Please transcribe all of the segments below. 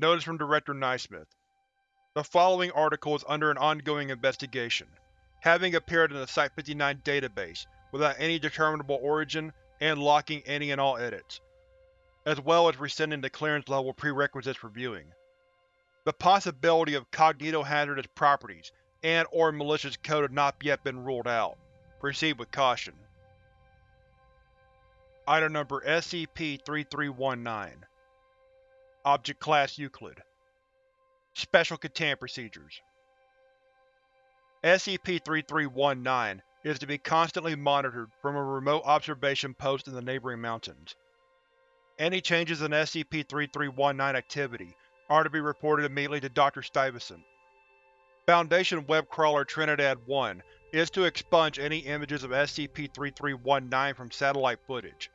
Notice from Director Naismith. The following article is under an ongoing investigation, having appeared in the Site-59 database without any determinable origin and locking any and all edits, as well as rescinding the clearance level prerequisites for viewing. The possibility of cognitohazardous properties and or malicious code have not yet been ruled out. Proceed with caution. Item Number SCP-3319 Object Class Euclid Special Containment Procedures SCP-3319 is to be constantly monitored from a remote observation post in the neighboring mountains. Any changes in SCP-3319 activity are to be reported immediately to Dr. Stuyvesant. Foundation web crawler Trinidad-1 is to expunge any images of SCP-3319 from satellite footage.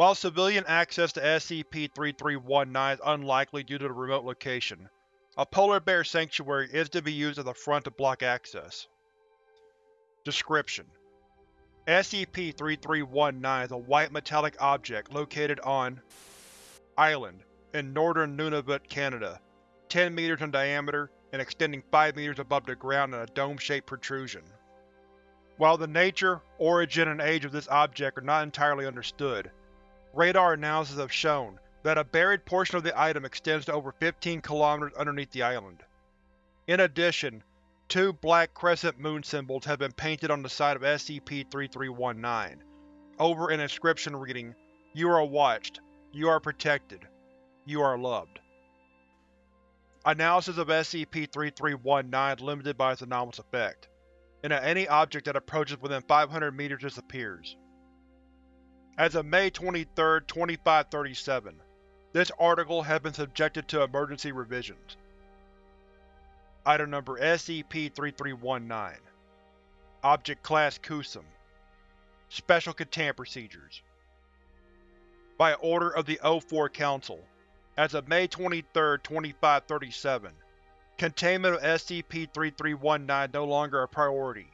While civilian access to SCP-3319 is unlikely due to the remote location, a polar bear sanctuary is to be used as a front to block access. Description: SCP-3319 is a white metallic object located on Island in northern Nunavut, Canada, 10 meters in diameter and extending 5 meters above the ground in a dome-shaped protrusion. While the nature, origin, and age of this object are not entirely understood, radar analysis have shown that a buried portion of the item extends to over 15 km underneath the island. In addition, two black crescent moon symbols have been painted on the side of SCP-3319, over an inscription reading, You are watched. You are protected. You are loved. Analysis of SCP-3319 is limited by its anomalous effect, and that any object that approaches within 500 meters disappears. As of May 23, 2537, this article has been subjected to emergency revisions. Item Number SCP-3319 Object Class Kusum Special Containment Procedures By order of the O4 Council, as of May 23, 2537, containment of SCP-3319 no longer a priority,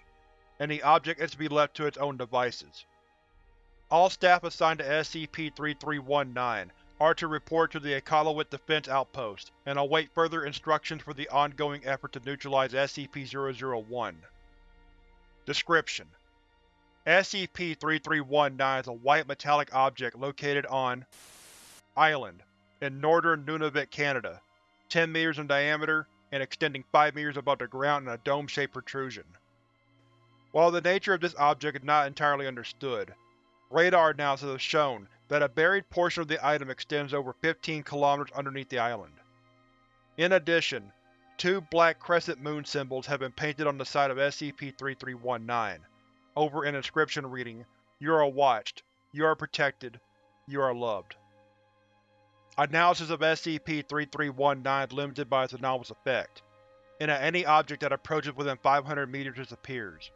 and the object is to be left to its own devices. All staff assigned to SCP-3319 are to report to the Iqaluit Defense Outpost and await further instructions for the ongoing effort to neutralize SCP-001. Description: SCP-3319 is a white metallic object located on Island in northern Nunavut, Canada, 10 meters in diameter and extending 5 meters above the ground in a dome-shaped protrusion. While the nature of this object is not entirely understood, Radar analysis has shown that a buried portion of the item extends over 15 km underneath the island. In addition, two black crescent moon symbols have been painted on the side of SCP-3319, over an inscription reading, You are watched, you are protected, you are loved. Analysis of SCP-3319 is limited by its anomalous effect, that any object that approaches within 500 meters disappears.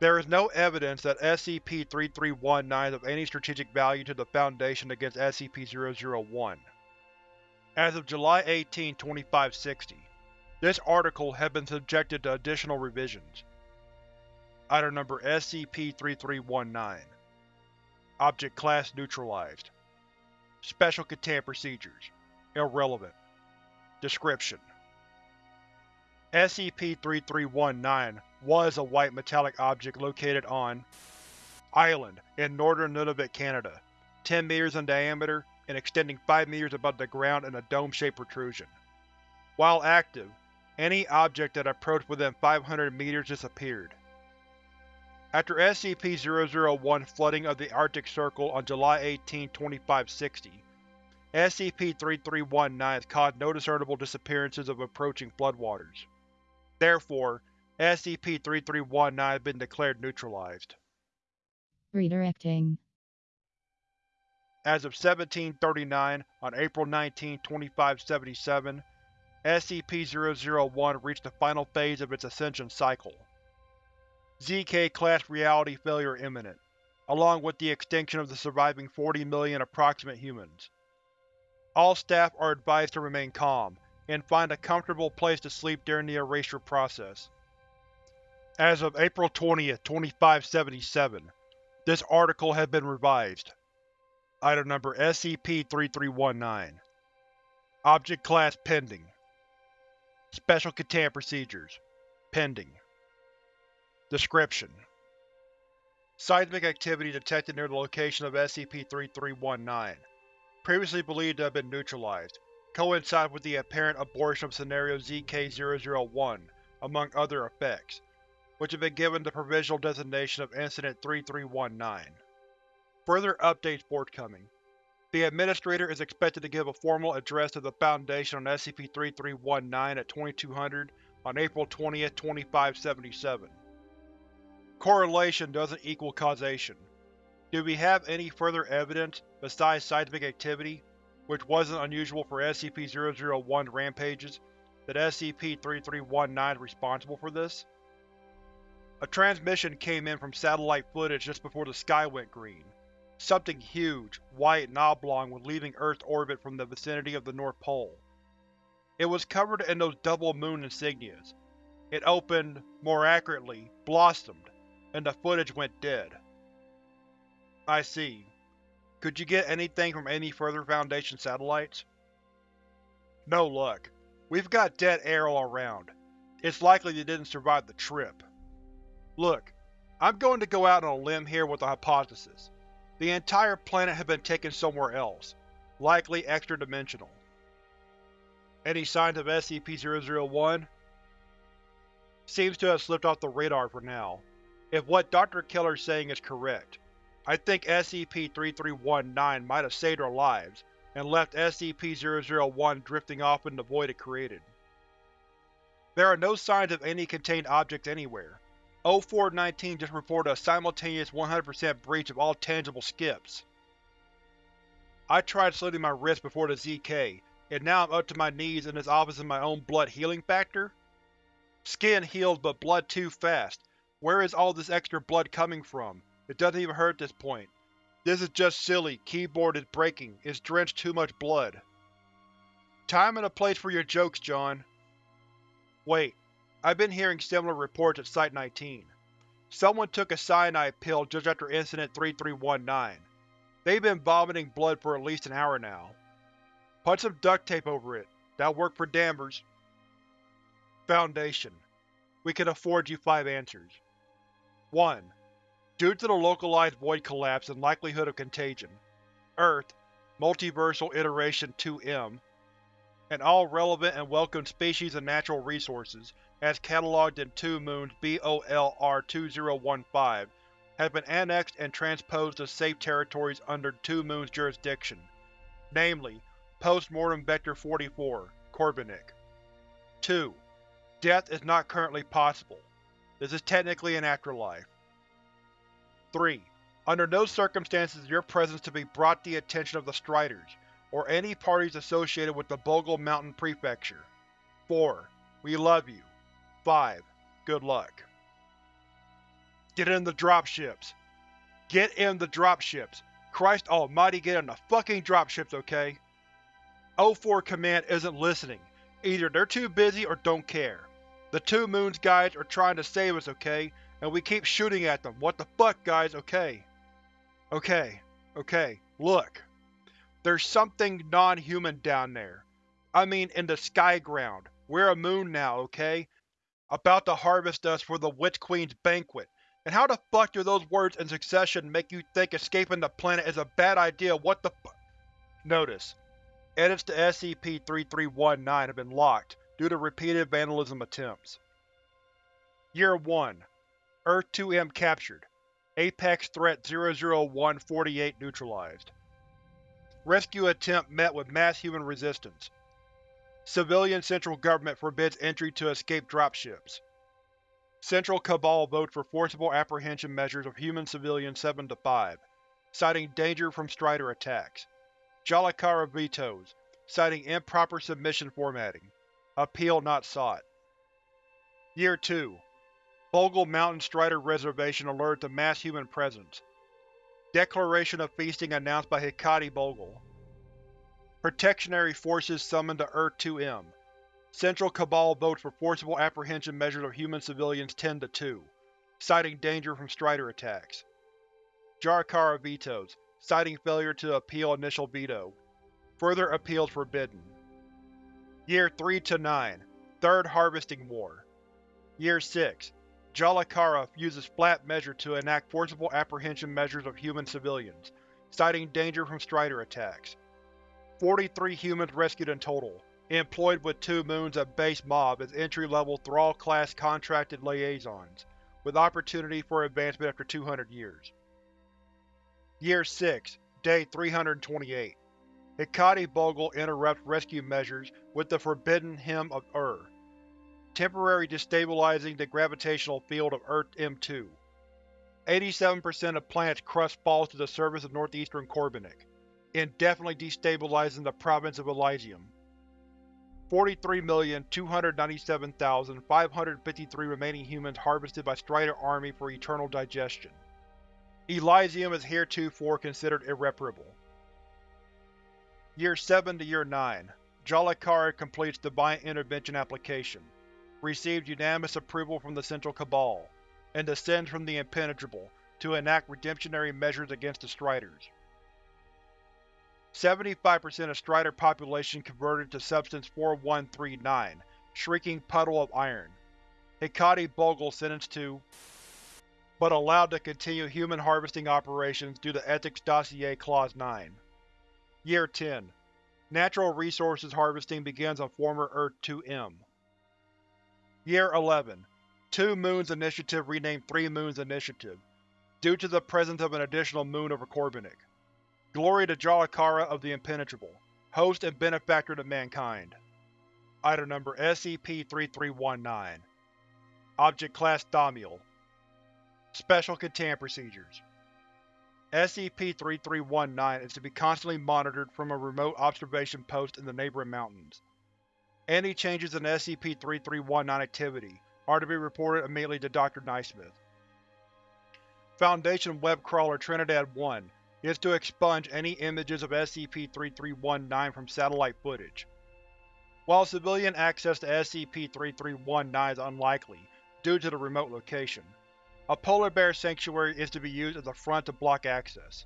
There is no evidence that SCP-3319 is of any strategic value to the Foundation against SCP-001. As of July 18, 2560, this article has been subjected to additional revisions. Item Number SCP-3319 Object Class Neutralized. Special Containment Procedures. Irrelevant. Description SCP-3319 was a white metallic object located on Island in northern Nunavut, Canada, 10 meters in diameter and extending 5 meters above the ground in a dome-shaped protrusion. While active, any object that approached within 500 meters disappeared. After SCP-001 flooding of the Arctic Circle on July 18, 2560, SCP-3319 caused no discernible disappearances of approaching floodwaters. Therefore, SCP-3319 has been declared neutralized. Redirecting. As of 1739, on April 19, 2577, SCP-001 reached the final phase of its ascension cycle. ZK-class reality failure imminent, along with the extinction of the surviving 40 million approximate humans. All staff are advised to remain calm, and find a comfortable place to sleep during the erasure process. As of April 20, 2577, this article has been revised. Item Number SCP-3319 Object Class Pending. Special Containment Procedures Pending. Description: Seismic activity detected near the location of SCP-3319, previously believed to have been neutralized, coincide with the apparent abortion of Scenario ZK-001, among other effects, which have been given the provisional designation of Incident 3319. Further updates forthcoming. The Administrator is expected to give a formal address to the Foundation on SCP-3319 at 2200 on April 20, 2577. Correlation doesn't equal causation. Do we have any further evidence, besides seismic activity, which wasn't unusual for SCP-001 rampages, that SCP-3319 is responsible for this? A transmission came in from satellite footage just before the sky went green. Something huge, white and oblong was leaving Earth's orbit from the vicinity of the North Pole. It was covered in those double moon insignias. It opened, more accurately, blossomed, and the footage went dead. I see. Could you get anything from any further Foundation satellites? No luck. We've got dead air all around. It's likely they didn't survive the trip. Look, I'm going to go out on a limb here with a hypothesis. The entire planet had been taken somewhere else, likely extra-dimensional. Any signs of SCP-001? Seems to have slipped off the radar for now, if what Dr. Keller's saying is correct. I think SCP-3319 might have saved our lives, and left SCP-001 drifting off in the void it created. There are no signs of any contained objects anywhere, O419 just reported a simultaneous 100% breach of all tangible skips. I tried slitting my wrist before the ZK, and now I'm up to my knees in this office in my own blood healing factor? Skin heals but blood too fast. Where is all this extra blood coming from? It doesn't even hurt at this point. This is just silly, keyboard is breaking, it's drenched too much blood. Time and a place for your jokes, John. Wait, I've been hearing similar reports at Site-19. Someone took a cyanide pill just after Incident 3319. They've been vomiting blood for at least an hour now. Put some duct tape over it. That'll work for Danvers. Foundation. We can afford you five answers. 1. Due to the localized void collapse and likelihood of contagion, Earth, Multiversal Iteration 2M, and all relevant and welcome species and natural resources as catalogued in 2 Moons BOLR-2015, have been annexed and transposed to safe territories under 2 Moons jurisdiction, namely, Postmortem Vector 44, Corbinic. 2. Death is not currently possible. This is technically an afterlife. 3. Under no circumstances is your presence to be brought to the attention of the Striders, or any parties associated with the Bogle Mountain Prefecture. 4. We love you. 5. Good luck. Get in the dropships. Get in the dropships. Christ almighty get in the fucking dropships, okay? O4 Command isn't listening. Either they're too busy or don't care. The Two Moons guys are trying to save us, okay? And we keep shooting at them. What the fuck, guys, okay? Okay, okay, look. There's something non-human down there. I mean in the sky ground. We're a moon now, okay? about to harvest us for the Witch Queen's banquet. And how the fuck do those words in succession make you think escaping the planet is a bad idea? What the fu- Notice: Edits to SCP-3319 have been locked due to repeated vandalism attempts. Year 1 Earth-2M captured. Apex Threat 00148 neutralized. Rescue attempt met with mass human resistance. Civilian Central Government forbids entry to escape dropships. Central Cabal votes for forcible apprehension measures of human civilians 7-5, citing danger from Strider attacks. Jalakara vetoes, citing improper submission formatting. Appeal not sought. Year 2 Bogle Mountain Strider Reservation alerted to mass human presence. Declaration of feasting announced by Hekati Bogle. Protectionary forces summoned to Earth-2M. Central Cabal votes for forcible apprehension measures of human civilians 10 to 2, citing danger from Strider attacks. Jalakara vetoes, citing failure to appeal initial veto. Further appeals forbidden. Year 3 to 9 Third Harvesting War Year 6 Jalakara uses flat measure to enact forcible apprehension measures of human civilians, citing danger from Strider attacks. 43 humans rescued in total, employed with two moons of base mob as entry-level Thrall-class contracted liaisons, with opportunity for advancement after 200 years. Year 6, Day 328 Hekati Bogle interrupts rescue measures with the Forbidden Hymn of Ur, temporarily destabilizing the gravitational field of Earth M2. 87% of planet's crust falls to the surface of northeastern Corbinic, indefinitely destabilizing the province of Elysium. 43,297,553 remaining humans harvested by Strider Army for eternal digestion. Elysium is heretofore considered irreparable. Year 7 to Year 9 Jalakara completes Divine Intervention application received unanimous approval from the Central Cabal, and descends from the Impenetrable to enact redemptionary measures against the Striders. 75% of Strider population converted to Substance 4139, Shrieking Puddle of Iron. Hekati Bogle sentenced to but allowed to continue human harvesting operations due to Ethics Dossier Clause 9. Year 10 Natural Resources harvesting begins on former Earth-2M. Year 11 Two Moons Initiative renamed Three Moons Initiative, due to the presence of an additional moon over Corbinic. Glory to Jalakara of the Impenetrable, host and benefactor to mankind. Item Number SCP-3319 Object Class Thaumiel Special Containment Procedures SCP-3319 is to be constantly monitored from a remote observation post in the neighboring mountains. Any changes in SCP-3319 activity are to be reported immediately to Dr. Naismith. Foundation web crawler Trinidad-1 is to expunge any images of SCP-3319 from satellite footage. While civilian access to SCP-3319 is unlikely due to the remote location, a polar bear sanctuary is to be used as a front to block access.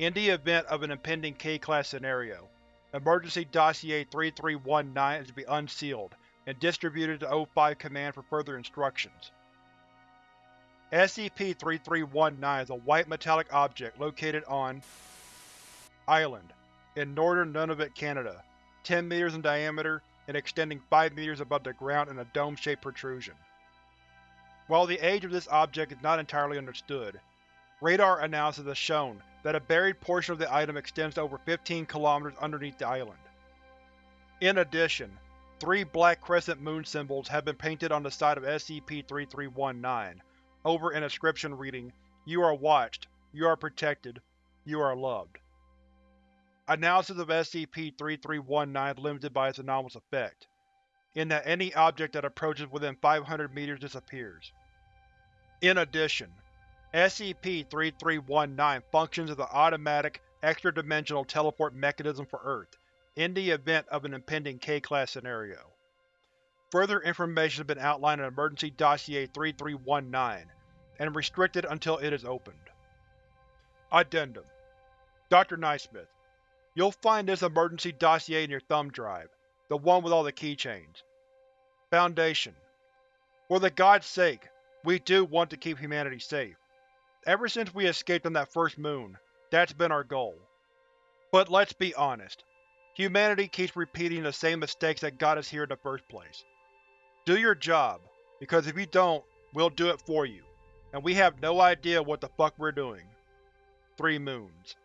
In the event of an impending K-Class scenario, Emergency Dossier 3319 is to be unsealed and distributed to O5 Command for further instructions. SCP-3319 is a white metallic object located on Island, in northern Nunavut, Canada, 10 meters in diameter and extending 5 meters above the ground in a dome-shaped protrusion. While the age of this object is not entirely understood, radar analysis has shown that a buried portion of the item extends to over 15 km underneath the island. In addition, three black crescent moon symbols have been painted on the side of SCP-3319, over an inscription reading, You are watched, you are protected, you are loved. Analysis of SCP-3319 is limited by its anomalous effect, in that any object that approaches within 500 meters disappears. In addition, SCP-3319 functions as an automatic, extra-dimensional teleport mechanism for Earth, in the event of an impending K-Class scenario. Further information has been outlined in Emergency Dossier 3319, and restricted until it is opened. Addendum Dr. Naismith, You'll find this emergency dossier in your thumb drive, the one with all the keychains. Foundation For the God's sake, we do want to keep humanity safe. Ever since we escaped on that first moon, that's been our goal. But let's be honest, humanity keeps repeating the same mistakes that got us here in the first place. Do your job, because if you don't, we'll do it for you, and we have no idea what the fuck we're doing. Three Moons